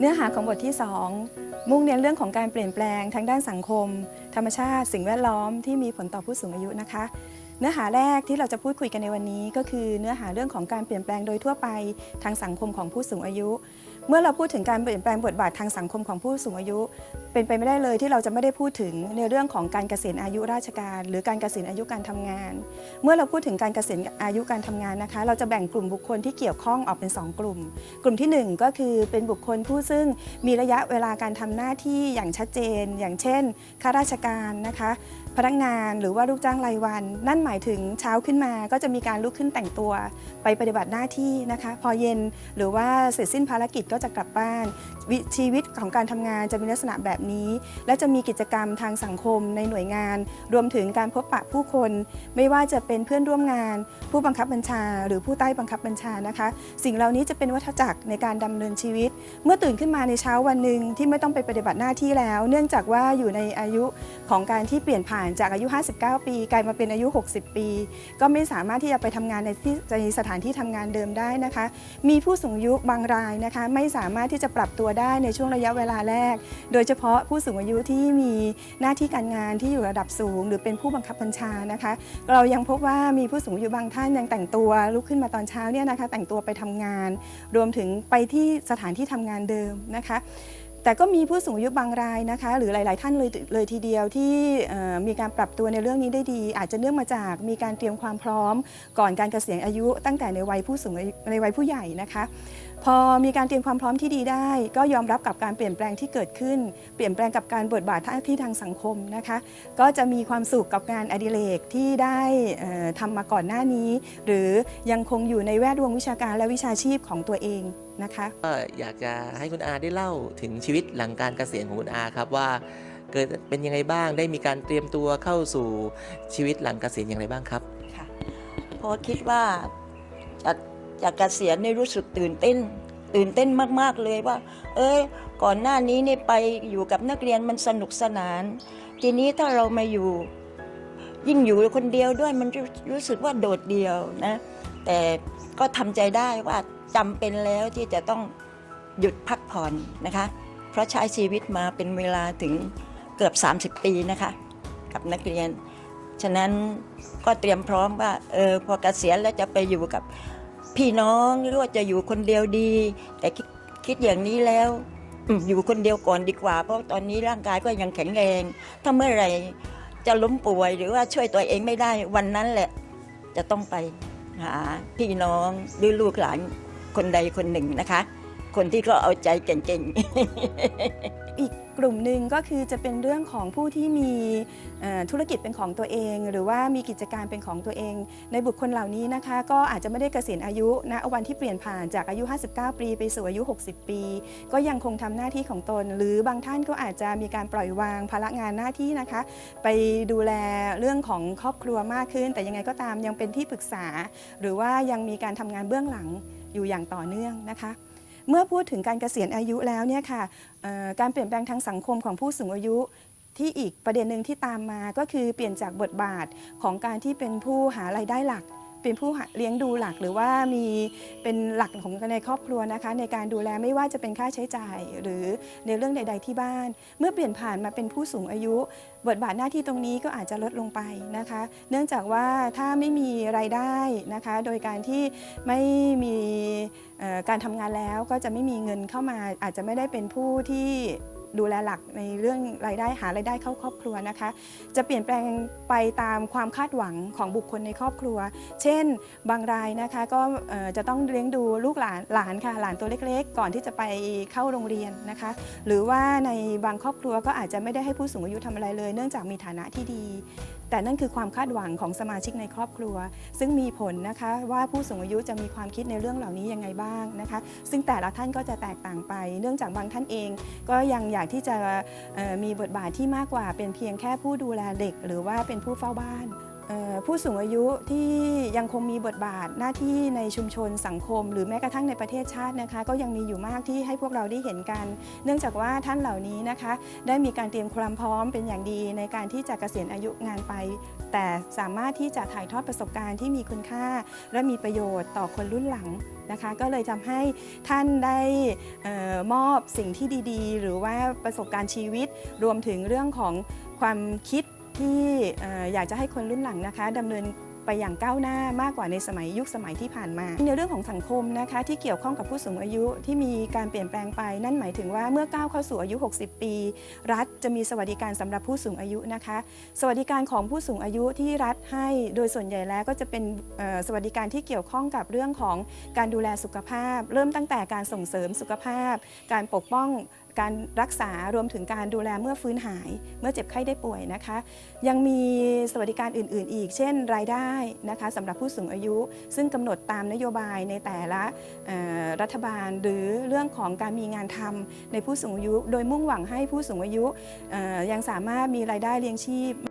เนื้อหาของบทที่ 2 มุ่งเน้นเรื่องของการเปลี่ยนแปลงทางด้านสังคม ธรรมชาติ สิ่งแวดล้อมที่มีผลต่อผู้สูงอายุนะคะ เนื้อหาแรกที่เราจะพูดคุยกันในวันนี้ ก็คือเนื้อหาเรื่องของการเปลี่ยนแปลงโดยทั่วไปทางสังคมของผู้สูงอายุ เมื่อเราพูดถึงการเปลี่ยนแปลงบทบาททางสังคมของผู้สูงอายุ เป็นไปไม่ได้เลยที่เราจะไม่ได้พูดถึงในเรื่องของการเกษียณอายุราชการ หรือการเกษียณอายุการทำงาน เมื่อเราพูดถึงการเกษียณอายุการทำงานนะคะ เราจะแบ่งกลุ่มบุคคลที่เกี่ยวข้องออกเป็น 2 กลุ่ม กลุ่มทีหนึ่1 ก็คือเป็นบุคคลผู้ซึ่งมีระยะเวลาการทำหน้าที่อย่างชัดเจน อย่างเช่นข้าราชการนะคะพนักงานหรือว่าลูกจ้างรายวัน นั่นหมายถึงเช้าขึ้นมาก็จะมีการลุกขึ้นแต่งตัว ไปปฏิบัติหน้าที่นะคะ พอเย็นหรือว่าเสร็จสิ้นภารกิจก็จะกลับบ้าน ชีวิตของการทำงานจะมีลักษณะแบบนี้ และจะมีกิจกรรมทางสังคมในหน่วยงาน รวมถึงการพบปะผู้คน ไม่ว่าจะเป็นเพื่อนร่วมงาน ผู้บังคับบัญชา หรือผู้ใต้บังคับบัญชานะคะ สิ่งเหล่านี้จะเป็นวัฏจักรในการดำเนินชีวิต เมื่อตื่นขึ้นมาในเช้าวันหนึ่งที่ไม่ต้องไปปฏิบัติหน้าที่แล้ว เนื่องจากว่าอยู่ในอายุของการที่เปลี่ยนผ่านจากอายุ 59 ปี กลายมาเป็นอายุ 60 ปี ก็ไม่สามารถที่จะไปทำงานในที่ในสถานที่ทำงานเดิมได้นะคะ มีผู้สูงอายุบางรายนะคะ ไม่สามารถที่จะปรับตัวได้ในช่วงระยะเวลาแรก โดยเฉพาะผู้สูงอายุที่มีหน้าที่การงานที่อยู่ระดับสูง หรือเป็นผู้บังคับบัญชานะคะ เรายังพบว่ามีผู้สูงอายุบางท่านยังแต่งตัวลุกขึ้นมาตอนเช้าเนี่ยนะคะแต่งตัวไปทำงาน รวมถึงไปที่สถานที่ทำงานเดิมนะคะ แต่ก็มีผู้สูงอายุบางรายนะคะ หรือหลาย ๆ ท่านเลยเลยทีเดียวที่มีการปรับตัวในเรื่องนี้ได้ดี อาจจะเนื่องมาจากมีการเตรียมความพร้อม ก่อนการเกษียณอายุ ตั้งแต่ในวัยผู้สูงในวัยผู้ใหญ่นะคะ พอมีการเตรียมความพร้อมที่ดีได้ ก็ยอมรับกับการเปลี่ยนแปลงที่เกิดขึ้น เปลี่ยนแปลงกับการบทบาทที่ทางสังคมนะคะ ก็จะมีความสุขกับงานอดิเรกที่ได้เอ่อทำมาก่อนหน้านี้ หรือยังคงอยู่ในแวดวงวิชาการและวิชาชีพของตัวเอง นะคะก็อยากจะให้คุณอาได้เล่าถึงชีวิตหลังการเกษียณของคุณอาครับว่าเกิดเป็นยังไงบ้างได้มีการเตรียมตัวเข้าสู่ชีวิตหลังเกษียณอย่างไรบ้างครับค่ะเพราะคิดว่าจะจะเกษียณนี่รู้สึกตื่นเต้น ตื่นเต้นมากๆเลยว่า เอ้ยก่อนหน้านี้นี่ไปอยู่กับนักเรียนมันสนุกสนาน ทีนี้ถ้าเรามาอยู่ยิ่งอยู่คนเดียวด้วยมันรู้รู้สึกว่าโดดเดี่ยวนะ แต่ก็ทำใจได้ว่า จำเป็นแล้วที่จะต้องหยุดพักผ่อนนะคะ เพราะใช้ชีวิตมาเป็นเวลาถึงเกือบ 30 ปีนะคะ กับนักเรียน ฉะนั้นก็เตรียมพร้อมว่าเออพอเกษียณแล้วจะไปอยู่กับพี่น้องหรือว่าจะอยู่คนเดียวดี แต่คิดอย่างนี้แล้วอืมอยู่คนเดียวก่อนดีกว่า เพราะตอนนี้ร่างกายก็ยังแข็งแรง ถ้าเมื่อไหร่จะล้มป่วยหรือว่าช่วยตัวเองไม่ได้วันนั้นแหละ จะต้องไปหาพี่น้องหรือลูกหลาน คนใดคนหนึ่งนะคะ คนที่ก็เอาใจเก่งๆ อีกกลุ่มหนึ่งก็คือจะเป็นเรื่องของผู้ที่มีธุรกิจเป็นของตัวเอง หรือว่ามีกิจการเป็นของตัวเอง ในบุคคลเหล่านี้นะคะ ก็อาจจะไม่ได้เกษียณอายุณวันที่เปลี่ยนผ่านจากอายุ 59 ปีไปสู่อายุ 60 ปี ก็ยังคงทำหน้าที่ของตน หรือบางท่านก็อาจจะมีการปล่อยวางภาระงานหน้าที่นะคะ ไปดูแลเรื่องของครอบครัวมากขึ้น แต่ยังไงก็ตามยังเป็นที่ปรึกษา หรือว่ายังมีการทำงานเบื้องหลัง อยู่อย่างต่อเนื่องนะคะ เมื่อพูดถึงการเกษียณอายุแล้วเนี่ยค่ะการเปลี่ยนแปลงทางสังคมของผู้สูงอายุที่อีกประเด็นหนึ่งที่ตามมาก็คือเปลี่ยนจากบทบาทของการที่เป็นผู้หารายได้หลัก เป็นผู้เลี้ยงดูหลักหรือว่ามีเป็นหลักของในครอบครัวนะคะ ในการดูแลไม่ว่าจะเป็นค่าใช้จ่าย หรือในเรื่องใด ๆ ที่บ้าน เมื่อเปลี่ยนผ่านมาเป็นผู้สูงอายุ บทบาทหน้าที่ตรงนี้ก็อาจจะลดลงไปนะคะ เนื่องจากว่าถ้าไม่มีรายได้นะคะ โดยการที่ไม่มีการทำงานแล้วก็จะไม่มีเงินเข้ามาอาจจะไม่ได้เป็นผู้ที่ ดูแลหลักในเรื่องรายได้หารายได้เข้าครอบครัวนะคะ จะเปลี่ยนแปลงไปตามความคาดหวังของบุคคลในครอบครัว เช่น บางรายนะคะก็จะต้องเลี้ยงดูลูกหลานหลานค่ะหลานตัวเล็กๆ ก่อนที่จะไปเข้าโรงเรียนนะคะ หรือว่าในบางครอบครัวก็อาจจะไม่ได้ให้ผู้สูงอายุทำอะไรเลย เนื่องจากมีฐานะที่ดี แต่นั่นคือความคาดหวังของสมาชิกในครอบครัว ซึ่งมีผลนะคะว่าผู้สูงอายุจะมีความคิดในเรื่องเหล่านี้ยังไงบ้างนะคะ ซึ่งแต่ละท่านก็จะแตกต่างไป เนื่องจากบางท่านเองก็ยังอยากที่จะมีบทบาทที่มากกว่าเป็นเพียงแค่ผู้ดูแลเด็ก หรือว่าเป็นผู้เฝ้าบ้าน ผู้สูงอายุที่ยังคงมีบทบาทหน้าที่ในชุมชนสังคม หรือแม้กระทั่งในประเทศชาตินะคะ ก็ยังมีอยู่มากที่ให้พวกเราได้เห็นกัน เนื่องจากว่าท่านเหล่านี้นะคะ ได้มีการเตรียมความพร้อมเป็นอย่างดีในการที่จะเกษียณอายุงานไป แต่สามารถที่จะถ่ายทอดประสบการณ์ที่มีคุณค่า และมีประโยชน์ต่อคนรุ่นหลังนะคะ ก็เลยทำให้ท่านได้ออมอบสิ่งที่ดีๆ หรือว่าประสบการณ์ชีวิตรวมถึงเรื่องของความคิด ที่อยากจะให้คนรุ่นหลังนะคะดำเนินไปอย่างก้าวหน้ามากกว่าในสมัยยุคสมัยที่ผ่านมา ในเรื่องของสังคมนะคะที่เกี่ยวข้องกับผู้สูงอายุที่มีการเปลี่ยนแปลงไป นั่นหมายถึงว่าเมื่อก้าวเข้าสู่อายุ 60 ปี รัฐจะมีสวัสดิการสำหรับผู้สูงอายุนะคะ สวัสดิการของผู้สูงอายุที่รัฐให้โดยส่วนใหญ่แล้วก็จะเป็นสวัสดิการที่เกี่ยวข้องกับเรื่องของการดูแลสุขภาพ เริ่มตั้งแต่การส่งเสริมสุขภาพ การปกป้อง การรักษารวมถึงการดูแลเมื่อฟื้นหาย เมื่อเจ็บไข้ได้ป่วยนะคะ ยังมีสวัสดิการอื่น ๆ อีก เช่น รายได้นะคะสำหรับผู้สูงอายุ ซึ่งกำหนดตามนโยบายในแต่ละรัฐบาล หรือเรื่องของการมีงานทำในผู้สูงอายุ โดยมุ่งหวังให้ผู้สูงอายุยังสามารถมีรายได้เลี้ยงชีพ